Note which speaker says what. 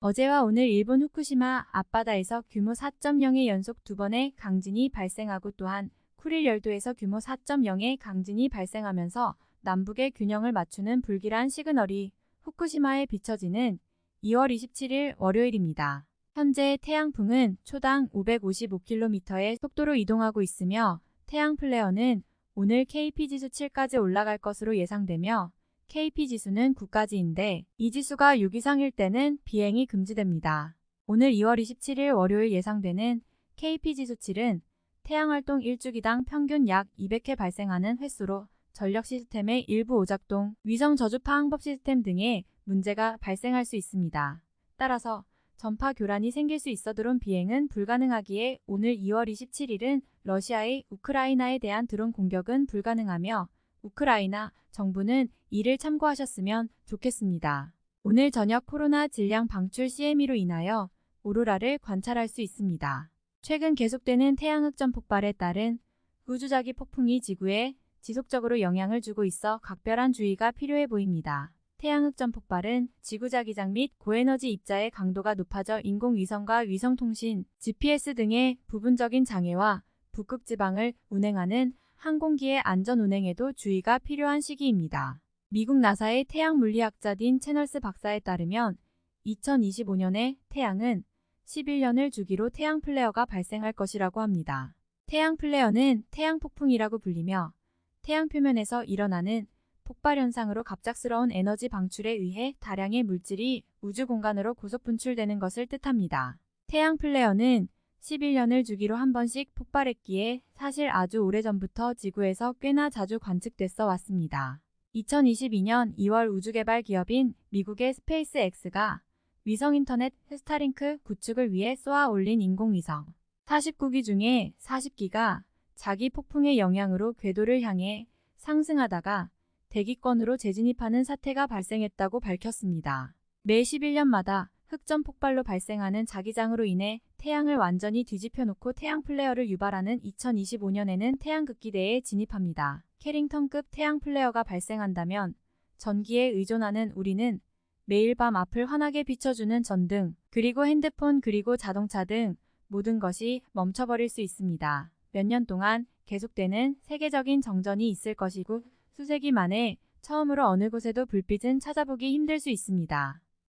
Speaker 1: 어제와 오늘 일본 후쿠시마 앞바다에서 규모 4.0의 연속 두 번의 강진이 발생하고 또한 쿠릴 열도에서 규모 4.0의 강진이 발생하면서 남북의 균형을 맞추는 불길한 시그널이 후쿠시마에 비춰지는 2월 27일 월요일입니다. 현재 태양풍은 초당 555km의 속도로 이동하고 있으며 태양 플레어는 오늘 KP지수 7까지 올라갈 것으로 예상되며 KP지수는 9까지인데 이 지수가 6 이상일 때는 비행이 금지됩니다. 오늘 2월 27일 월요일 예상되는 KP지수 7은 태양활동 1주기당 평균 약 200회 발생하는 횟수로 전력 시스템의 일부 오작동, 위성 저주파 항법 시스템 등의 문제가 발생할 수 있습니다. 따라서 전파 교란이 생길 수 있어 드론 비행은 불가능하기에 오늘 2월 27일은 러시아의 우크라이나에 대한 드론 공격은 불가능하며 우크라이나 정부는 이를 참고하셨으면 좋겠습니다. 오늘 저녁 코로나 질량 방출 CME로 인하여 오로라를 관찰할 수 있습니다. 최근 계속되는 태양흑점 폭발에 따른 우주자기 폭풍이 지구에 지속적으로 영향을 주고 있어 각별한 주의가 필요해 보입니다. 태양흑점 폭발은 지구자기장 및 고에너지 입자의 강도가 높아져 인공위성과 위성통신, GPS 등의 부분적인 장애와 북극지방을 운행하는 항공기의 안전 운행에도 주의가 필요한 시기입니다. 미국 나사의 태양 물리학자 딘 채널스 박사에 따르면 2025년에 태양은 11년을 주기로 태양 플레어가 발생할 것이라고 합니다. 태양 플레어는 태양 폭풍이라고 불리며 태양 표면에서 일어나는 폭발 현상으로 갑작스러운 에너지 방출에 의해 다량의 물질이 우주 공간으로 고속 분출되는 것을 뜻합니다. 태양 플레어는 11년을 주기로 한 번씩 폭발했기에 사실 아주 오래전부터 지구에서 꽤나 자주 관측되어 왔습니다. 2022년 2월 우주개발 기업인 미국의 스페이스X가 위성 인터넷 스타링크 구축을 위해 쏘아 올린 인공위성 49기 중에 40기가 자기 폭풍의 영향으로 궤도를 향해 상승하다가 대기권으로 재진입하는 사태가 발생했다고 밝혔습니다. 매 11년마다 흑점 폭발로 발생하는 자기장으로 인해 태양을 완전히 뒤집혀 놓고 태양 플레어를 유발하는 2025년에는 태양극대기에 진입합니다. 캐링턴급 태양 플레어가 발생한다면 전기에 의존하는 우리는 매일 밤 앞을 환하게 비춰주는 전등, 그리고 핸드폰 그리고 자동차 등 모든 것이 멈춰버릴 수 있습니다. 몇 년 동안 계속되는 세계적인 정전이 있을 것이고 수세기 만에 처음으로 어느 곳에도 불빛은 찾아보기 힘들 수 있습니다.